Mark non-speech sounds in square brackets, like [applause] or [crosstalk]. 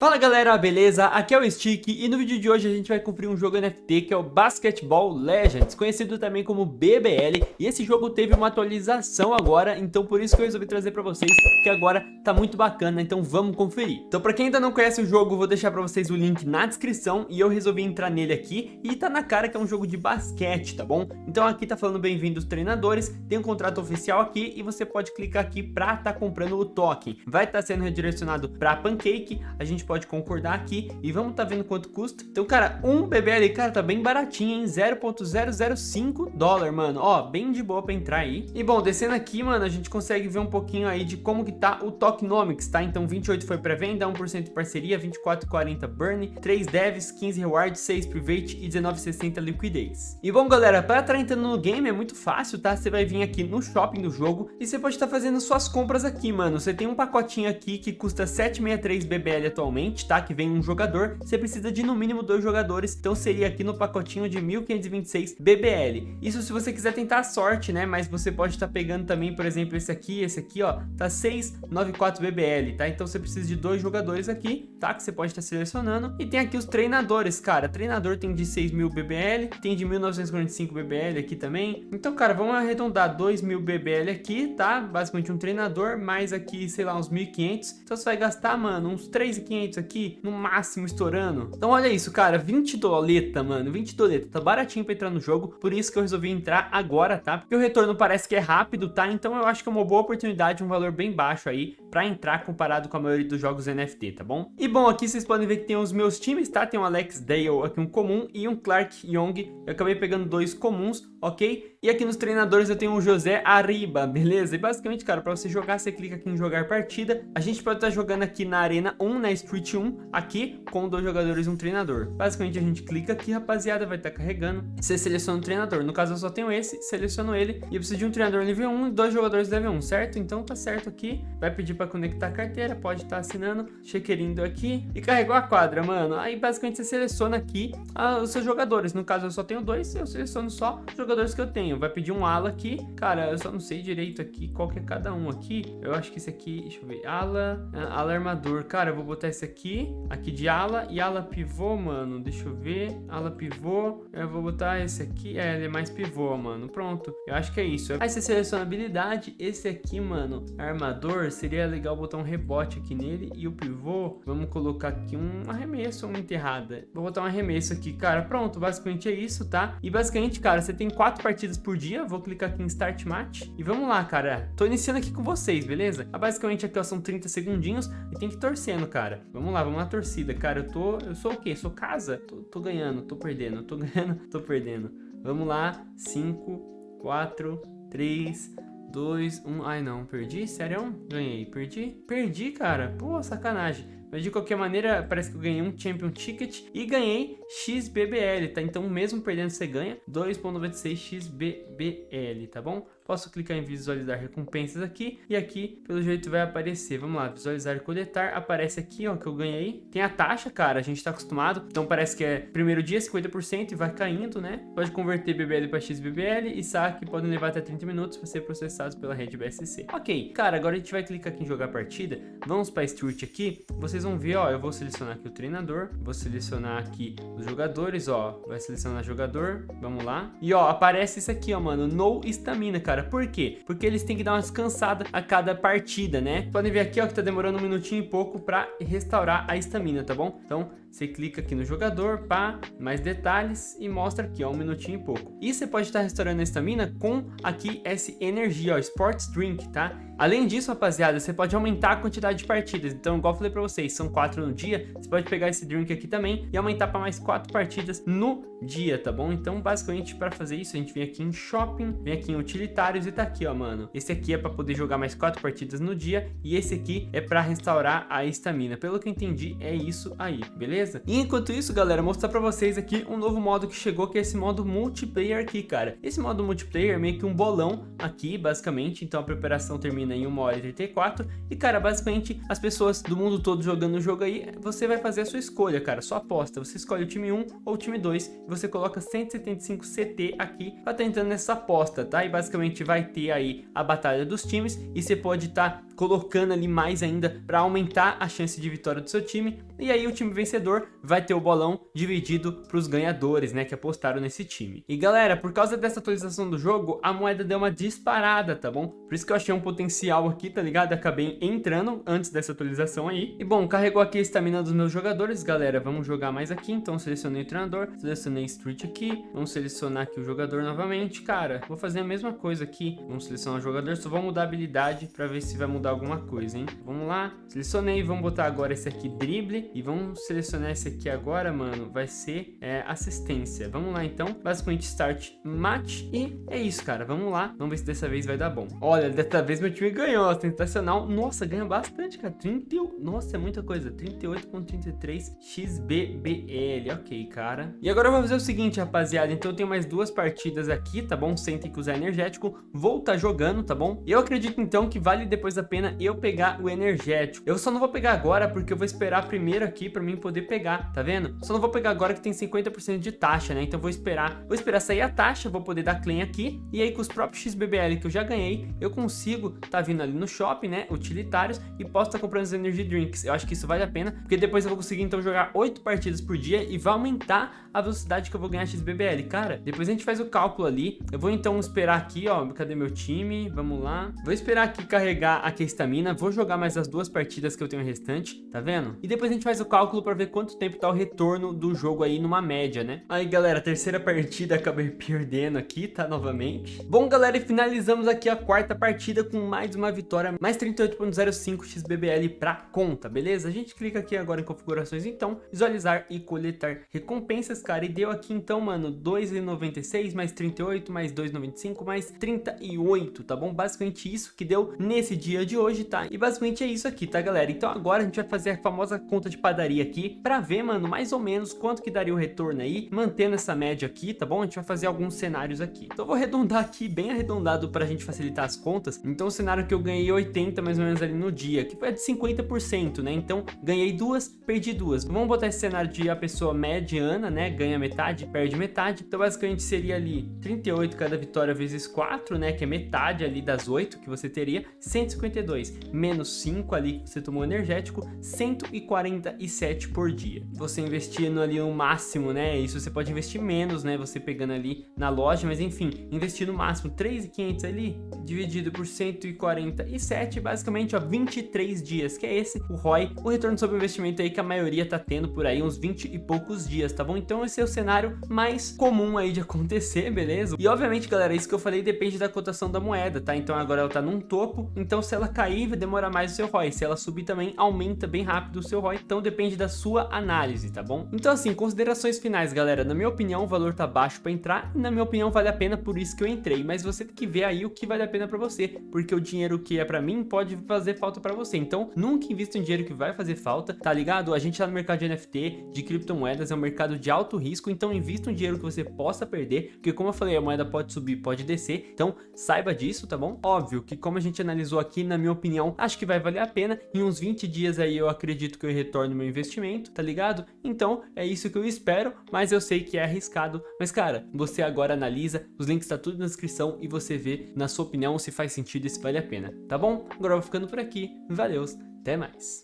Fala galera, beleza? Aqui é o Stick e no vídeo de hoje a gente vai cumprir um jogo NFT que é o Basketball Legends, conhecido também como BBL e esse jogo teve uma atualização agora, então por isso que eu resolvi trazer pra vocês, porque agora tá muito bacana, então vamos conferir. Então pra quem ainda não conhece o jogo, vou deixar pra vocês o link na descrição e eu resolvi entrar nele aqui e tá na cara que é um jogo de basquete, tá bom? Então aqui tá falando bem-vindos treinadores, tem um contrato oficial aqui e você pode clicar aqui pra tá comprando o token. Vai estar tá sendo redirecionado pra Pancake, a gente pode concordar aqui e vamos tá vendo quanto custa. Então, cara, um BBL, cara, tá bem baratinho, hein? 0.005 dólar, mano. Ó, bem de boa pra entrar aí. E bom, descendo aqui, mano, a gente consegue ver um pouquinho aí de como que tá o Tokenomics, tá? Então, 28 foi pré-venda, 1% de parceria, 24,40 burn, 3 devs, 15 rewards, 6 private e 19,60 liquidez. E bom, galera, pra estar entrando no game é muito fácil, tá? Você vai vir aqui no shopping do jogo e você pode estar tá fazendo suas compras aqui, mano. Você tem um pacotinho aqui que custa 763 BBL atualmente atualmente, tá? Que vem um jogador, você precisa de no mínimo dois jogadores, então seria aqui no pacotinho de 1526 BBL. Isso se você quiser tentar a sorte, né? Mas você pode estar tá pegando também, por exemplo, esse aqui, esse aqui, ó, tá 694 BBL, tá? Então você precisa de dois jogadores aqui, tá? Que você pode estar tá selecionando. E tem aqui os treinadores, cara. Treinador tem de 6.000 BBL, tem de 1945 BBL aqui também. Então, cara, vamos arredondar 2.000 BBL aqui, tá? Basicamente um treinador, mais aqui, sei lá, uns 1.500. Então você vai gastar, mano, uns 3.500 aqui, no máximo estourando. Então olha isso, cara, 20 doleta, mano, 20 doleta, tá baratinho pra entrar no jogo, por isso que eu resolvi entrar agora, tá? Porque o retorno parece que é rápido, tá? Então eu acho que é uma boa oportunidade, um valor bem baixo aí, pra entrar comparado com a maioria dos jogos NFT, tá bom? E bom, aqui vocês podem ver que tem os meus times, tá? Tem um Alex Dale aqui, um comum, e um Clark Young, eu acabei pegando dois comuns, ok? E aqui nos treinadores eu tenho o José Arriba, beleza? E basicamente, cara, pra você jogar, você clica aqui em jogar partida, a gente pode estar tá jogando aqui na Arena 1, na Street 1 aqui com dois jogadores e um treinador. Basicamente a gente clica aqui, rapaziada, vai estar tá carregando. Você seleciona o treinador. No caso eu só tenho esse, seleciono ele e eu preciso de um treinador nível 1 e dois jogadores nível 1, certo? Então tá certo aqui. Vai pedir para conectar a carteira, pode estar tá assinando, chequerindo aqui e carregou a quadra, mano. Aí basicamente você seleciona aqui ah, os seus jogadores. No caso eu só tenho dois, eu seleciono só os jogadores que eu tenho. Vai pedir um ala aqui. Cara, eu só não sei direito aqui qual que é cada um aqui. Eu acho que esse aqui, deixa eu ver, ala, ah, ala armador. Cara, eu vou botar esse aqui aqui de ala e ala pivô, mano. Deixa eu ver. Ala pivô. Eu vou botar esse aqui. É, ele é mais pivô, mano. Pronto. Eu acho que é isso. Aí você seleciona habilidade. Esse aqui, mano, armador. Seria legal botar um rebote aqui nele. E o pivô, vamos colocar aqui um arremesso uma enterrada. Vou botar um arremesso aqui, cara. Pronto, basicamente é isso, tá? E basicamente, cara, você tem quatro partidas por dia. Vou clicar aqui em Start Match. E vamos lá, cara. Tô iniciando aqui com vocês, beleza? Basicamente aqui, ó, são 30 segundinhos. E tem que ir torcendo, cara. Vamos lá, vamos na torcida, cara. Eu tô. Eu sou o quê? Sou casa? Tô, tô ganhando, tô perdendo, tô ganhando, [laughs] tô perdendo. Vamos lá. 5, 4, 3, 2, 1. Ai não, perdi? Sério? Ganhei. Perdi? Perdi, cara. Pô, sacanagem. Mas de qualquer maneira, parece que eu ganhei um Champion Ticket e ganhei XBBL, tá? Então mesmo perdendo você ganha 2.96 XBBL, tá bom? Posso clicar em visualizar recompensas aqui e aqui, pelo jeito, vai aparecer. Vamos lá, visualizar e coletar. Aparece aqui, ó, que eu ganhei. Tem a taxa, cara, a gente tá acostumado. Então parece que é primeiro dia 50% e vai caindo, né? Pode converter BBL para XBBL e saque podem levar até 30 minutos para ser processados pela rede BSC. Ok, cara, agora a gente vai clicar aqui em jogar partida. Vamos para Street aqui. Vocês vão ver, ó, eu vou selecionar aqui o treinador. Vou selecionar aqui os jogadores, ó. Vai selecionar jogador. Vamos lá. E, ó, aparece isso aqui, ó, mano. No estamina, cara cara. Por quê? Porque eles têm que dar uma descansada a cada partida, né? Podem ver aqui, ó, que tá demorando um minutinho e pouco pra restaurar a estamina, tá bom? Então, você clica aqui no jogador, pá, mais detalhes e mostra aqui, ó, um minutinho e pouco. E você pode estar restaurando a estamina com aqui esse energia, ó, Sports Drink, tá? Além disso, rapaziada, você pode aumentar a quantidade de partidas. Então, igual eu falei pra vocês, são quatro no dia. Você pode pegar esse drink aqui também e aumentar para mais quatro partidas no dia, tá bom? Então, basicamente, para fazer isso, a gente vem aqui em Shopping, vem aqui em Utilitários e tá aqui, ó, mano. Esse aqui é para poder jogar mais quatro partidas no dia e esse aqui é para restaurar a estamina. Pelo que eu entendi, é isso aí, beleza? E enquanto isso, galera, mostrar para vocês aqui um novo modo que chegou, que é esse modo multiplayer aqui, cara. Esse modo multiplayer é meio que um bolão aqui, basicamente. Então, a preparação termina em 1 hora e 34. E, cara, basicamente, as pessoas do mundo todo jogando o jogo aí, você vai fazer a sua escolha, cara, sua aposta. Você escolhe o time 1 ou o time 2 e você coloca 175 CT aqui pra estar tá entrando nessa aposta, tá? E basicamente vai ter aí a batalha dos times e você pode estar tá colocando ali mais ainda para aumentar a chance de vitória do seu time. E aí o time vencedor vai ter o bolão dividido para os ganhadores, né, que apostaram nesse time. E galera, por causa dessa atualização do jogo, a moeda deu uma disparada, tá bom? Por isso que eu achei um potencial aqui, tá ligado? Acabei entrando antes dessa atualização aí. E bom, carregou aqui a estamina dos meus jogadores, galera. Vamos jogar mais aqui, então selecionei o treinador, selecionei Street aqui. Vamos selecionar aqui o jogador novamente. Cara, vou fazer a mesma coisa aqui. Vamos selecionar o jogador, só vou mudar a habilidade para ver se vai mudar alguma coisa, hein? Vamos lá, selecionei, vamos botar agora esse aqui, drible. E vamos selecionar esse aqui agora, mano, vai ser é, assistência. Vamos lá, então. Basicamente, start match. E é isso, cara. Vamos lá. Vamos ver se dessa vez vai dar bom. Olha, dessa vez meu time ganhou. Sensacional. Nossa, ganha bastante, cara. 31. Nossa, é muita coisa. 38.33 XBBL. Ok, cara. E agora eu vou fazer o seguinte, rapaziada. Então eu tenho mais duas partidas aqui, tá bom? Sem ter que usar energético. Vou estar tá jogando, tá bom? Eu acredito, então, que vale depois a pena eu pegar o energético. Eu só não vou pegar agora porque eu vou esperar primeiro aqui pra mim poder pegar, tá vendo? Só não vou pegar agora que tem 50% de taxa, né? Então vou esperar, vou esperar sair a taxa, vou poder dar claim aqui, e aí com os próprios XBBL que eu já ganhei, eu consigo tá vindo ali no shopping, né, utilitários, e posso estar tá comprando os energy drinks. Eu acho que isso vale a pena, porque depois eu vou conseguir então jogar 8 partidas por dia e vai aumentar a velocidade que eu vou ganhar XBBL. Cara, depois a gente faz o cálculo ali, eu vou então esperar aqui, ó, cadê meu time? Vamos lá. Vou esperar aqui carregar aqui a estamina, vou jogar mais as duas partidas que eu tenho restante, tá vendo? E depois a gente faz o cálculo para ver quanto tempo tá o retorno do jogo aí numa média, né? Aí, galera, terceira partida acabei [laughs] perdendo aqui, tá? Novamente. Bom, galera, e finalizamos aqui a quarta partida com mais uma vitória, mais 38.05 XBBL pra conta, beleza? A gente clica aqui agora em configurações, então, visualizar e coletar recompensas, cara, e deu aqui, então, mano, 2,96 mais 38 mais 2,95 mais 38, tá bom? Basicamente isso que deu nesse dia de hoje, tá? E basicamente é isso aqui, tá, galera? Então agora a gente vai fazer a famosa conta de padaria aqui pra ver, mano, mais ou menos quanto que daria o retorno aí, mantendo essa média aqui, tá bom? A gente vai fazer alguns cenários aqui. Então eu vou arredondar aqui, bem arredondado pra gente facilitar as contas. Então o cenário que eu ganhei 80 mais ou menos ali no dia, que foi de 50%, né? Então ganhei duas, perdi duas. Vamos botar esse cenário de a pessoa mediana, né? Ganha metade, perde metade. Então basicamente seria ali 38 cada vitória vezes 4, né? Que é metade ali das 8 que você teria, 152 menos 5 ali que você tomou energético, 147 por dia. Você investindo ali no máximo, né? Isso você pode investir menos, né? Você pegando ali na loja, mas enfim, investir no máximo 3.500 ali, dividido por 147, basicamente, ó, 23 dias, que é esse o ROI, o retorno sobre investimento aí que a maioria tá tendo por aí, uns 20 e poucos dias, tá bom? Então esse é o cenário mais comum aí de [laughs] acontecer, beleza? E obviamente, galera, isso que eu falei depende da cotação da moeda, tá? Então agora ela tá num topo, então se ela cair, vai demorar mais o seu ROI, se ela subir também, aumenta bem rápido o seu ROI, então depende da sua análise, tá bom? Então assim, considerações finais, galera, na minha opinião, o valor tá baixo para entrar, e na minha opinião vale a pena, por isso que eu entrei, mas você tem que ver aí o que vale a pena para você, porque o dinheiro que é para mim pode fazer falta para você, então nunca invista em dinheiro que vai fazer falta, tá ligado? A gente tá no mercado de NFT, de criptomoedas, é um mercado de alto risco, então invista um dinheiro que você possa perder, porque como eu falei, a moeda pode subir, pode descer, então saiba disso, tá bom? Óbvio que como a gente analisou aqui, na minha opinião, acho que vai valer a pena, em uns 20 dias aí eu acredito que eu retorno meu investimento, tá ligado? Então é isso que eu espero, mas eu sei que é arriscado, mas cara, você agora analisa, os links tá tudo na descrição e você vê na sua opinião se faz sentido e se vale a pena, tá bom? Agora eu vou ficando por aqui, valeu, até mais!